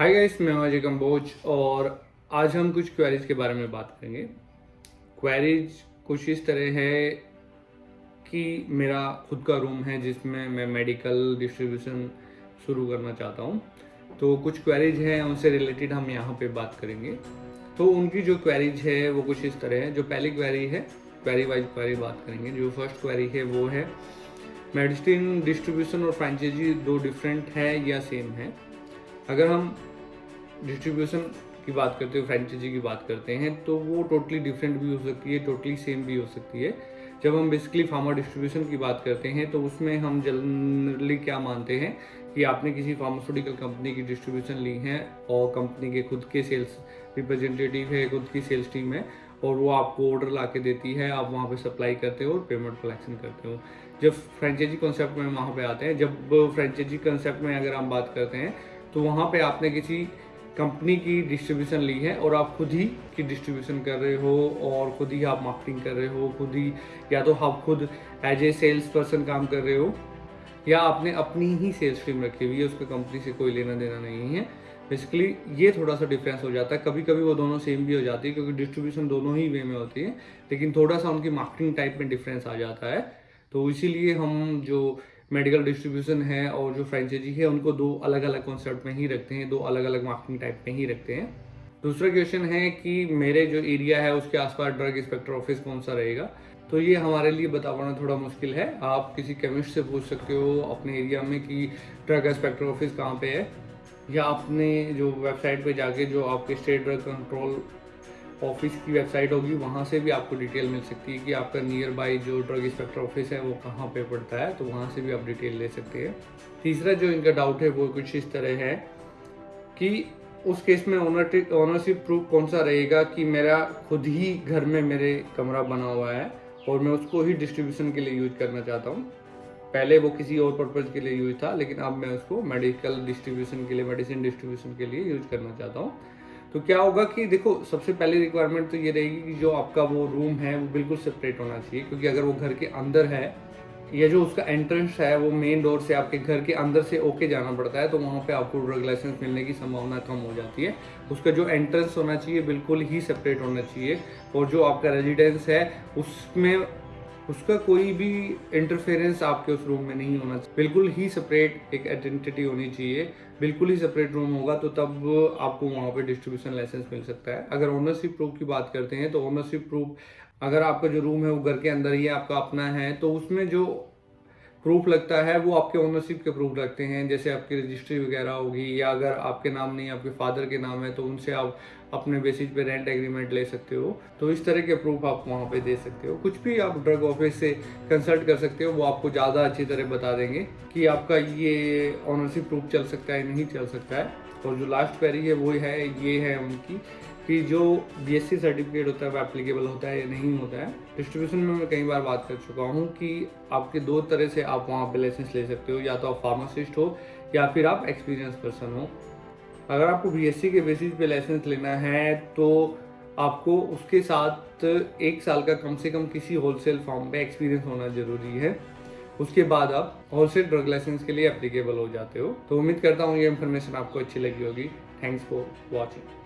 Hi guys मैं अजय कंबोज और आज हम कुछ क्वेरीज के बारे में बात करेंगे। क्वेरीज कुछ इस तरह है कि मेरा खुद का रूम है जिसमें मैं मेडिकल डिस्ट्रीब्यूशन शुरू करना चाहता हूँ। तो कुछ क्वेरीज हैं, उनसे रिलेटेड हम यहाँ पे बात करेंगे। तो उनकी जो क्वेरीज है, वो कुछ इस तरह है। जो पहली क्वेरी है क्वेरी वाइज क्वेरी बात करेंगे। जो फ़र्स्ट क्वेरी है, वो है मेडिसिन डिस्ट्रीब्यूशन और फ्रेंचाइजी दो डिफरेंट है या सेम है। अगर हम डिस्ट्रीब्यूशन की बात करते हो फ्रेंचाइजी की बात करते हैं तो वो टोटली डिफरेंट भी हो सकती है टोटली सेम भी हो सकती है। जब हम बेसिकली फार्मा डिस्ट्रीब्यूशन की बात करते हैं तो उसमें हम जनरली क्या मानते हैं कि आपने किसी फार्मास्यूटिकल कंपनी की डिस्ट्रीब्यूशन ली है, और कंपनी के खुद के सेल्स रिप्रेजेंटेटिव है, खुद की सेल्स टीम है, और वो आपको ऑर्डर ला के देती है, आप वहाँ पे सप्लाई करते हो और पेमेंट कलेक्शन करते हो। जब फ्रेंचाइजी कॉन्सेप्ट में वहाँ पे आते हैं, जब फ्रेंचाइजी कॉन्सेप्ट में अगर हम बात करते हैं तो वहाँ पे आपने किसी कंपनी की डिस्ट्रीब्यूशन ली है और आप खुद ही की डिस्ट्रीब्यूशन कर रहे हो और खुद ही आप मार्केटिंग कर रहे हो, खुद ही, या तो आप खुद एज ए सेल्स पर्सन काम कर रहे हो, या आपने अपनी ही सेल्स टीम रखी हुई है, उसको कंपनी से कोई लेना देना नहीं है। बेसिकली ये थोड़ा सा डिफरेंस हो जाता है। कभी कभी वो दोनों सेम भी हो जाती है, क्योंकि डिस्ट्रीब्यूशन दोनों ही वे में होती है, लेकिन थोड़ा सा उनकी मार्केटिंग टाइप में डिफरेंस आ जाता है। तो इसीलिए हम जो मेडिकल डिस्ट्रीब्यूशन है और जो फ्रेंचाइजी है, उनको दो अलग अलग कॉन्सेप्ट में ही रखते हैं, दो अलग अलग मार्केटिंग टाइप में ही रखते हैं। दूसरा क्वेश्चन है कि मेरे जो एरिया है, उसके आसपास ड्रग इंस्पेक्टर ऑफ़िस कौन सा रहेगा? तो ये हमारे लिए बता पाना थोड़ा मुश्किल है। आप किसी केमिस्ट से पूछ सकते हो अपने एरिया में कि ड्रग इंस्पेक्टर ऑफ़िस कहाँ पे है, या अपने जो वेबसाइट पे जाके जो आपके स्टेट ड्रग कंट्रोल ऑफ़िस की वेबसाइट होगी, वहाँ से भी आपको डिटेल मिल सकती है कि आपका नियर बाई जो ड्रग इंस्पेक्टर ऑफ़िस है, वो कहाँ पे पड़ता है तो वहाँ से भी आप डिटेल ले सकते हैं। तीसरा जो इनका डाउट है, वो कुछ इस तरह है कि उस केस में ओनर ओनरशिप प्रूफ कौन सा रहेगा कि मेरा खुद ही घर में मेरे कमरा बना हुआ है, और मैं उसको ही डिस्ट्रीब्यूशन के लिए यूज़ करना चाहता हूँ। पहले वो किसी और पर्पज़ के लिए यूज़ था, लेकिन अब मैं उसको मेडिकल डिस्ट्रीब्यूशन के लिए मेडिसिन डिस्ट्रीब्यूशन के लिए यूज़ करना चाहता हूँ। तो क्या होगा कि देखो, सबसे पहली रिक्वायरमेंट तो ये रहेगी कि जो आपका वो रूम है, वो बिल्कुल सेपरेट होना चाहिए। क्योंकि अगर वो घर के अंदर है, या जो उसका एंट्रेंस है, वो मेन डोर से आपके घर के अंदर से ओके जाना पड़ता है तो वहाँ पे आपको ड्रग लाइसेंस मिलने की संभावना कम हो जाती है। उसका जो एंट्रेंस होना चाहिए, बिल्कुल ही सेपरेट होना चाहिए। और जो आपका रेजिडेंस है, उसमें उसका कोई भी इंटरफेरेंस आपके उस रूम में नहीं होना चाहिए। बिल्कुल ही सेपरेट एक आइडेंटिटी होनी चाहिए। बिल्कुल ही सेपरेट रूम होगा तो तब आपको वहाँ पे डिस्ट्रीब्यूशन लाइसेंस मिल सकता है। अगर ओनरशिप प्रूफ की बात करते हैं तो ओनरशिप प्रूफ अगर आपका जो रूम है वो घर के अंदर ही, आपका अपना है तो उसमें जो प्रूफ लगता है, वो आपके ओनरशिप के प्रूफ लगते हैं। जैसे आपकी रजिस्ट्री वगैरह होगी या अगर आपके नाम नहीं, आपके फादर के नाम है तो उनसे आप अपने बेसिस पे रेंट एग्रीमेंट ले सकते हो। तो इस तरह के प्रूफ आप वहाँ पे दे सकते हो। कुछ भी आप ड्रग ऑफ़िस से कंसल्ट कर सकते हो, वो आपको ज़्यादा अच्छी तरह बता देंगे कि आपका ये ऑनरशिप प्रूफ चल सकता है नहीं चल सकता है। और जो लास्ट क्वेरी है, वो है, ये है उनकी। कि जो बीएससी सर्टिफिकेट होता है, वो एप्लीकेबल होता है या नहीं होता है डिस्ट्रीब्यूशन में मैं कई बार बात कर चुका हूँ कि आपके दो तरह से आप वहाँ पर लाइसेंस ले सकते हो, या तो आप फार्मासिस्ट हो, या फिर आप एक्सपीरियंस पर्सन हो। अगर आपको बीएससी के बेसिस पे लाइसेंस लेना है तो आपको उसके साथ एक साल का कम से कम किसी होलसेल फॉर्म पे एक्सपीरियंस होना ज़रूरी है। उसके बाद आप होलसेल ड्रग लाइसेंस के लिए एप्लीकेबल हो जाते हो। तो उम्मीद करता हूँ ये इन्फॉर्मेशन आपको अच्छी लगी होगी। Thanks for watching